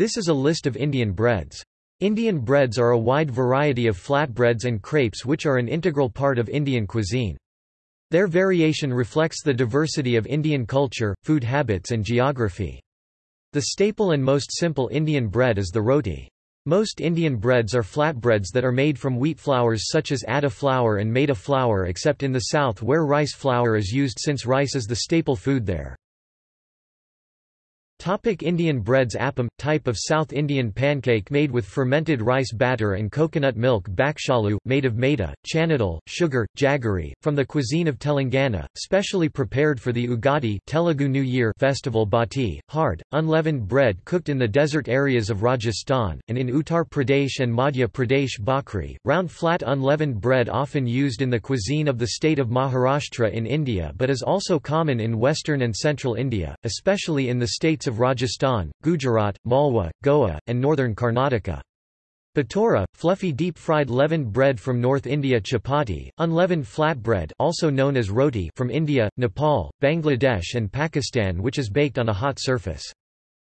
This is a list of Indian breads. Indian breads are a wide variety of flatbreads and crepes which are an integral part of Indian cuisine. Their variation reflects the diversity of Indian culture, food habits and geography. The staple and most simple Indian bread is the roti. Most Indian breads are flatbreads that are made from wheat flours such as atta flour and maida flour except in the south where rice flour is used since rice is the staple food there. Topic Indian breads Appam – type of South Indian pancake made with fermented rice batter and coconut milk Bakshalu, made of maida, chanadal, sugar, jaggery, from the cuisine of Telangana, specially prepared for the Ugadi Telugu New Year festival bati, hard, unleavened bread cooked in the desert areas of Rajasthan, and in Uttar Pradesh and Madhya Pradesh bhakri, round flat unleavened bread often used in the cuisine of the state of Maharashtra in India but is also common in western and central India, especially in the states of Rajasthan, Gujarat, Malwa, Goa, and northern Karnataka. Bhatura, fluffy deep-fried leavened bread from North India chapati, unleavened flatbread also known as roti from India, Nepal, Bangladesh and Pakistan which is baked on a hot surface.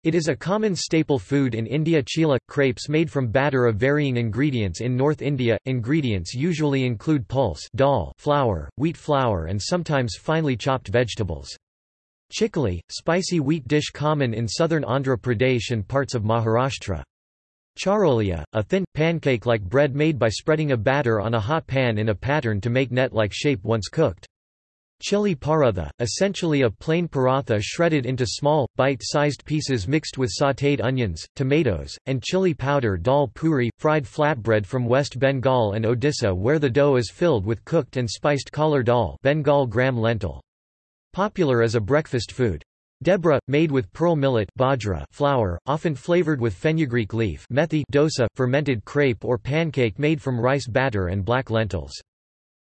It is a common staple food in India chilla, crepes made from batter of varying ingredients in North India. Ingredients usually include pulse dal flour, wheat flour and sometimes finely chopped vegetables. Chikli, spicy wheat dish common in southern Andhra Pradesh and parts of Maharashtra. Charolia, a thin, pancake-like bread made by spreading a batter on a hot pan in a pattern to make net-like shape once cooked. Chili paratha, essentially a plain paratha shredded into small, bite-sized pieces mixed with sautéed onions, tomatoes, and chili powder dal puri, fried flatbread from West Bengal and Odisha where the dough is filled with cooked and spiced cholar dal Bengal gram lentil. Popular as a breakfast food. Dhebra, made with pearl millet bajra flour, often flavored with fenugreek leaf methi dosa, fermented crepe or pancake made from rice batter and black lentils.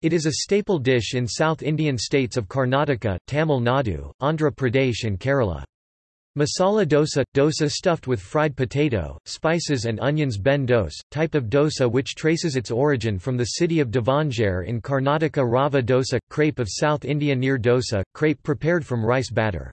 It is a staple dish in South Indian states of Karnataka, Tamil Nadu, Andhra Pradesh and Kerala. Masala dosa – dosa stuffed with fried potato, spices and onions benne dose, type of dosa which traces its origin from the city of Davangere in Karnataka Rava dosa – crepe of South India neer dosa, crepe prepared from rice batter.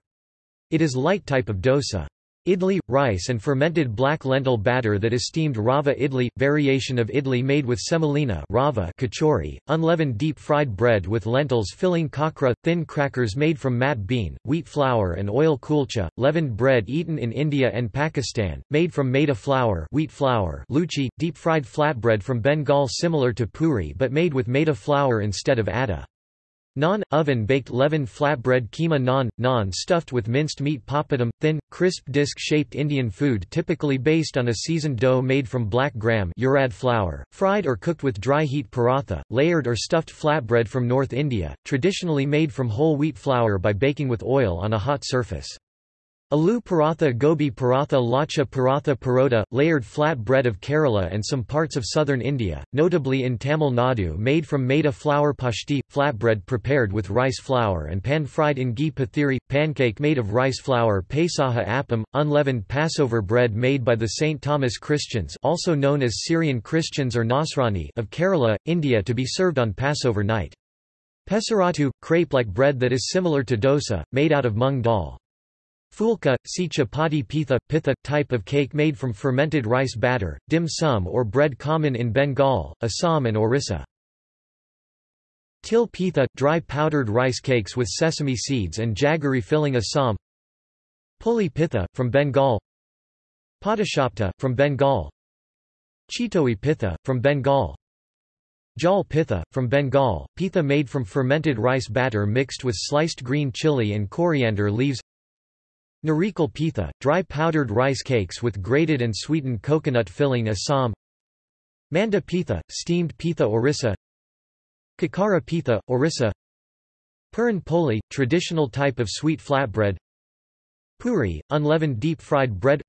It is light type of dosa. Idli, rice and fermented black lentil batter that is steamed rava idli, variation of idli made with semolina rava kachori, unleavened deep-fried bread with lentils filling khakhra, thin crackers made from moth bean, wheat flour and oil kulcha, leavened bread eaten in India and Pakistan, made from maida flour wheat flour luchi, deep-fried flatbread from Bengal similar to puri but made with maida flour instead of atta. Naan, oven-baked leavened flatbread keema naan, naan stuffed with minced meat papadum, thin, crisp disc-shaped Indian food typically based on a seasoned dough made from black gram urad flour, fried or cooked with dry heat paratha, layered or stuffed flatbread from North India, traditionally made from whole wheat flour by baking with oil on a hot surface. Aloo paratha gobi paratha lacha paratha parota, layered flat bread of Kerala and some parts of southern India, notably in Tamil Nadu made from maida flour pashti, flatbread prepared with rice flour and pan-fried in ghee pathiri, pancake made of rice flour Pesaha appam, unleavened Passover bread made by the St. Thomas Christians also known as Syrian Christians or Nasrani of Kerala, India to be served on Passover night. Pesarattu, crepe-like bread that is similar to dosa, made out of mung dal. Fulka, see chapati pitha, pitha, type of cake made from fermented rice batter, dim sum or bread common in Bengal, Assam and Orissa. Til pitha, dry powdered rice cakes with sesame seeds and jaggery filling Assam. Puli pitha, from Bengal. Patishapta, from Bengal. Chitoi pitha, from Bengal. Jal pitha, from Bengal, pitha made from fermented rice batter mixed with sliced green chili and coriander leaves Narikal pitha, dry powdered rice cakes with grated and sweetened coconut filling Assam. Manda pitha, steamed pitha Orissa. Kakara pitha, Orissa. Puran poli, traditional type of sweet flatbread. Puri, unleavened deep-fried bread.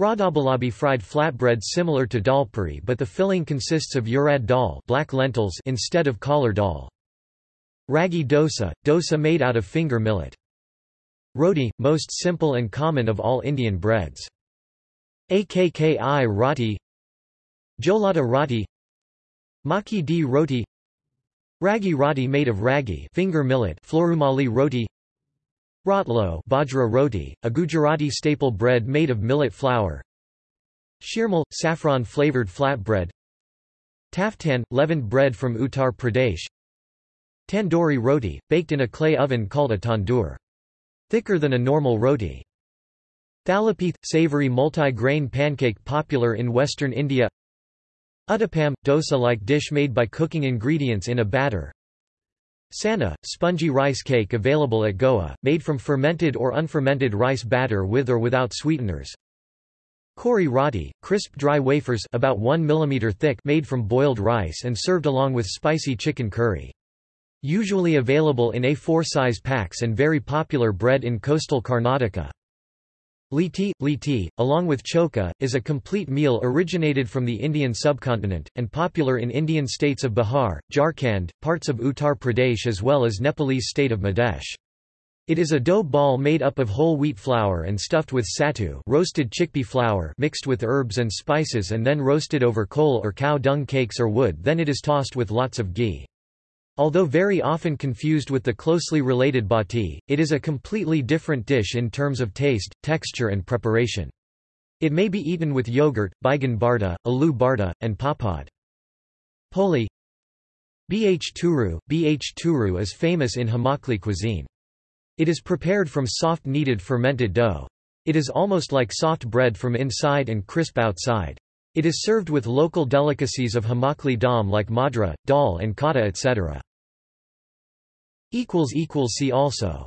Radhaballabhi fried flatbread similar to dal puri but the filling consists of urad dal black lentils instead of cholar dal. Ragi dosa, dosa made out of finger millet. Roti, most simple and common of all Indian breads. Akki roti Jolada roti Makki di roti Ragi roti made of ragi finger millet Florumali roti Rotlo bajra roti, a Gujarati staple bread made of millet flour Shirmal, saffron-flavored flatbread Taftan, leavened bread from Uttar Pradesh Tandoori roti, baked in a clay oven called a tandoor. Thicker than a normal roti. Thalipeeth, savory multi-grain pancake popular in western India Uttapam, dosa-like dish made by cooking ingredients in a batter Sanna, spongy rice cake available at Goa, made from fermented or unfermented rice batter with or without sweeteners. Kori roti, crisp dry wafers about 1 mm thick made from boiled rice and served along with spicy chicken curry. Usually available in A4 size packs and very popular bread in coastal Karnataka. Litti, litti, along with choka, is a complete meal originated from the Indian subcontinent, and popular in Indian states of Bihar, Jharkhand, parts of Uttar Pradesh as well as Nepalese state of Madhya. It is a dough ball made up of whole wheat flour and stuffed with sattu roasted chickpea flour mixed with herbs and spices and then roasted over coal or cow dung cakes or wood then it is tossed with lots of ghee. Although very often confused with the closely related bati, it is a completely different dish in terms of taste, texture and preparation. It may be eaten with yogurt, baigan barta, aloo barta, and papad. Poli Bh turu, Bh turu is famous in Himachali cuisine. It is prepared from soft kneaded fermented dough. It is almost like soft bread from inside and crisp outside. It is served with local delicacies of Himachali Dham like madra, dal and kata etc. See also